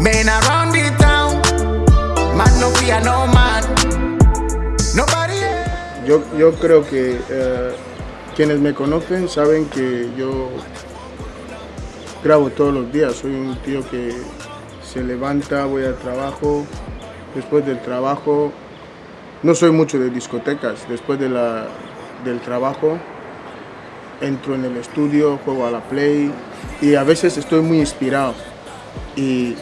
Around town, man no fear no man. Nobody. Yo, yo creo que eh, quienes me conocen saben que yo grabo todos los días. Soy un tío que se levanta, voy al trabajo, después del trabajo, no soy mucho de discotecas, después de la, del trabajo entro en el estudio, juego a la play y a veces estoy muy inspirado y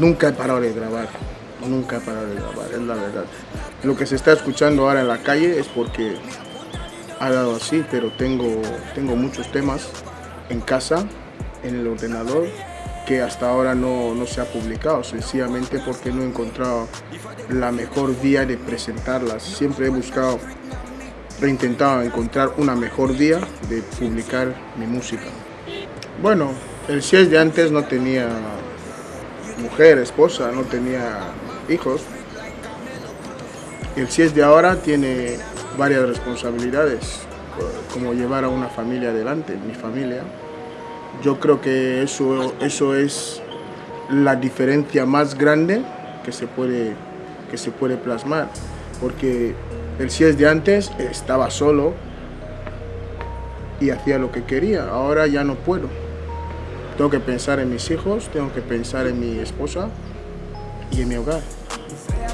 nunca he parado de grabar, nunca he parado de grabar, es la verdad. Lo que se está escuchando ahora en la calle es porque ha dado así, pero tengo, tengo muchos temas en casa, en el ordenador, que hasta ahora no, no se ha publicado, sencillamente porque no he encontrado la mejor vía de presentarlas. Siempre he buscado he intentado encontrar una mejor vía de publicar mi música. Bueno, el CIES de antes no tenía mujer, esposa, no tenía hijos. El CIES de ahora tiene varias responsabilidades, como llevar a una familia adelante, mi familia. Yo creo que eso, eso es la diferencia más grande que se puede, que se puede plasmar, porque el CIES de antes estaba solo y hacía lo que quería. Ahora ya no puedo. Tengo que pensar en mis hijos, tengo que pensar en mi esposa y en mi hogar.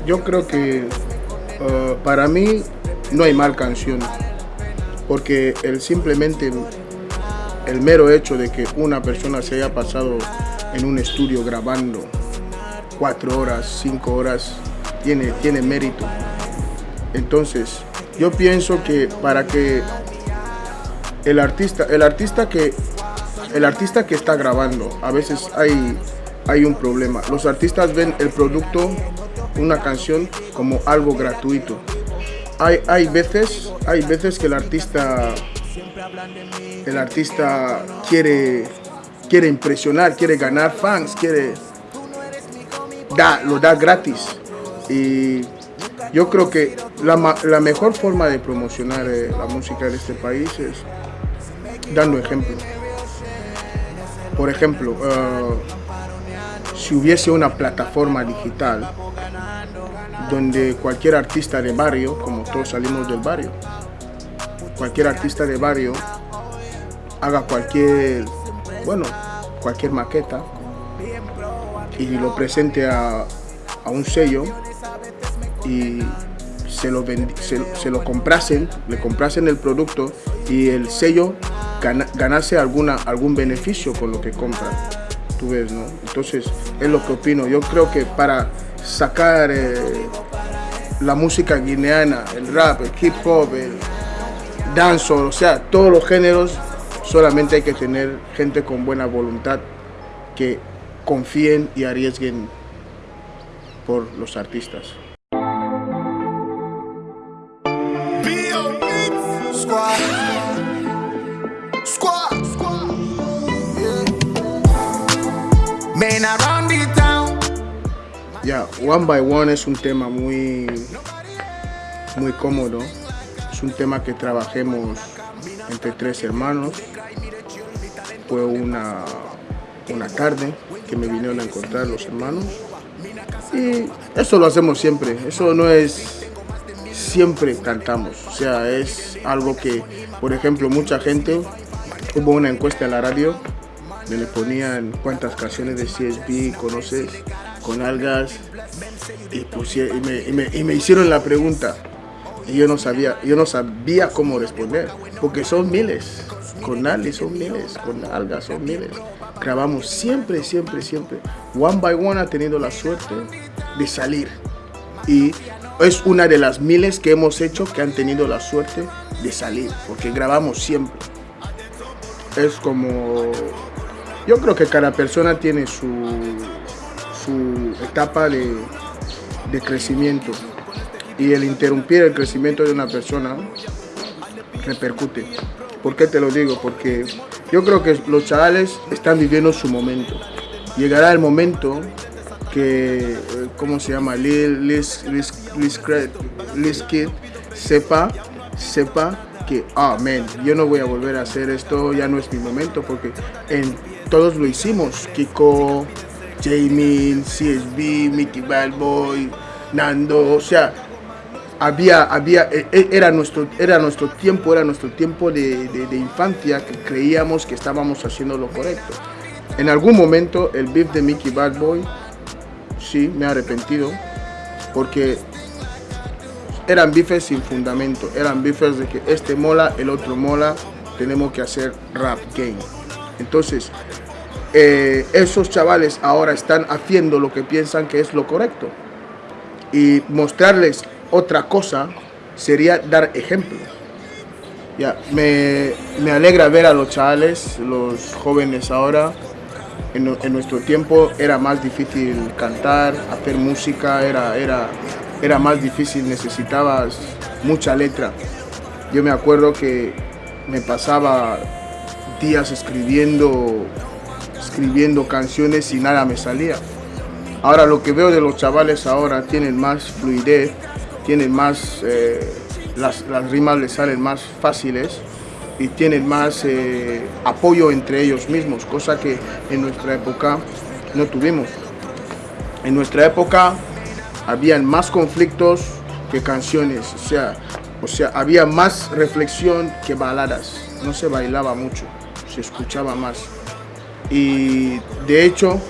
Yo creo que uh, para mí no hay mal canción, porque el simplemente el mero hecho de que una persona se haya pasado en un estudio grabando cuatro horas, cinco horas, tiene, tiene mérito. Entonces, yo pienso que para que el artista, el artista que el artista que está grabando, a veces hay, hay un problema. Los artistas ven el producto, una canción, como algo gratuito. Hay, hay, veces, hay veces que el artista, el artista quiere, quiere impresionar, quiere ganar fans, quiere, da, lo da gratis. Y yo creo que la, la mejor forma de promocionar eh, la música de este país es dando ejemplo. Por ejemplo, uh, si hubiese una plataforma digital donde cualquier artista de barrio, como todos salimos del barrio, cualquier artista de barrio haga cualquier, bueno, cualquier maqueta y lo presente a, a un sello y se lo, se, lo comprasen, le comprasen el producto y el sello ganase alguna, algún beneficio con lo que compran. Tú ves, ¿no? Entonces, es lo que opino. Yo creo que para sacar eh, la música guineana, el rap, el hip hop, el dancehall, o sea, todos los géneros, solamente hay que tener gente con buena voluntad que confíen y arriesguen por los artistas. Ya, One by One es un tema muy, muy cómodo. Es un tema que trabajemos entre tres hermanos. Fue una, una tarde que me vinieron a encontrar los hermanos. Y eso lo hacemos siempre. Eso no es siempre cantamos. O sea, es algo que, por ejemplo, mucha gente, hubo una encuesta en la radio me le ponían cuántas canciones de CSB conoces con algas y, y, me, hicieron la pregunta. Y yo no sabía yo no sabía cómo responder porque son miles con algas son miles con algas son miles. Grabamos siempre siempre siempre one by one ha tenido la suerte de salir. Y es una de las miles que hemos hecho que han tenido la suerte de salir porque grabamos siempre. Es como yo creo que cada persona tiene su, su etapa de, de crecimiento y el interrumpir el crecimiento de una persona repercute. ¿Por qué te lo digo? Porque yo creo que los chavales están viviendo su momento. Llegará el momento que, eh, ¿cómo se llama? Lil, Liz, Kid sepa, sepa que, ah, man, yo no voy a volver a hacer esto, ya no es mi momento, porque en todos lo hicimos. Kiko, Jamie, CSB, Mickey Bad Boy, Nando, o sea, había, había, e, e, era, nuestro, era nuestro tiempo, era nuestro tiempo de, infancia que creíamos que estábamos haciendo lo correcto. En algún momento el beef de Mickey Bad Boy, sí, me he arrepentido, porque eran bifes sin fundamento, eran bifes de que este mola, el otro mola, tenemos que hacer rap game. Entonces, eh, esos chavales ahora están haciendo lo que piensan que es lo correcto. Y mostrarles otra cosa sería dar ejemplo. Ya, me, me alegra ver a los chavales, los jóvenes ahora, en, en, nuestro tiempo era más difícil cantar, hacer música, era, era, era más difícil, necesitabas mucha letra. Yo me acuerdo que me pasaba días escribiendo, escribiendo canciones y nada me salía. Ahora lo que veo de los chavales ahora tienen más fluidez, tienen más, eh, las, las, rimas les salen más fáciles y tienen más eh, apoyo entre ellos mismos, cosa que en nuestra época no tuvimos. En nuestra época habían más conflictos que canciones, o sea, o sea, había más reflexión que baladas, no se bailaba mucho, se escuchaba más. Y de hecho,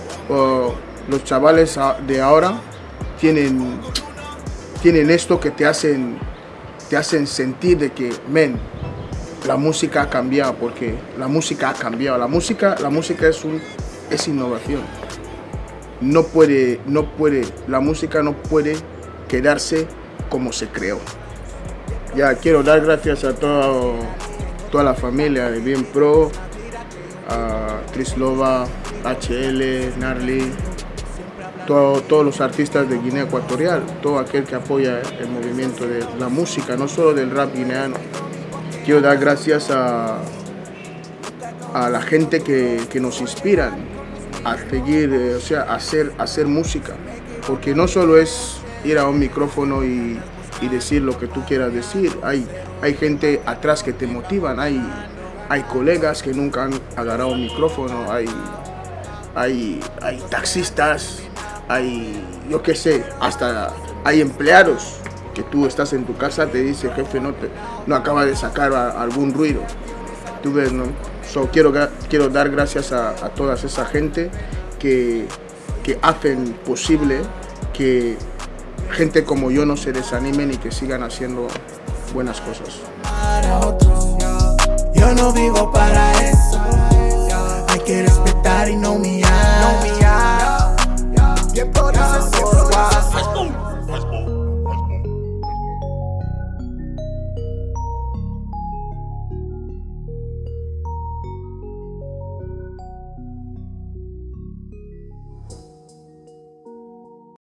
los chavales de ahora tienen, tienen esto que te hacen, te hacen sentir de que, men, la música ha cambiado, porque la música ha cambiado. La música, la música es, un, es innovación no puede, no puede, la música no puede quedarse como se creó. Ya quiero dar gracias a todo, toda la familia de Bien Pro, a Trislova, HL, Narly, todos los artistas de Guinea Ecuatorial, todo aquel que apoya el movimiento de la música, no solo del rap guineano. Quiero dar gracias a, a la gente que, que nos inspiran, a seguir, eh, o sea, hacer, hacer música. Porque no solo es ir a un micrófono y, y, decir lo que tú quieras decir, hay, hay gente atrás que te motivan, hay, hay colegas que nunca han agarrado un micrófono, hay, hay, hay taxistas, hay, yo qué sé, hasta hay empleados que tú estás en tu casa, te dice, jefe, no, te, no acaba de sacar algún ruido. Tú ves, ¿no? So, quiero, quiero dar gracias a, a toda esa gente que, que hacen posible que gente como yo no se desanimen y que sigan haciendo buenas cosas. Yo no vivo para eso, hay que respetar y no humillar.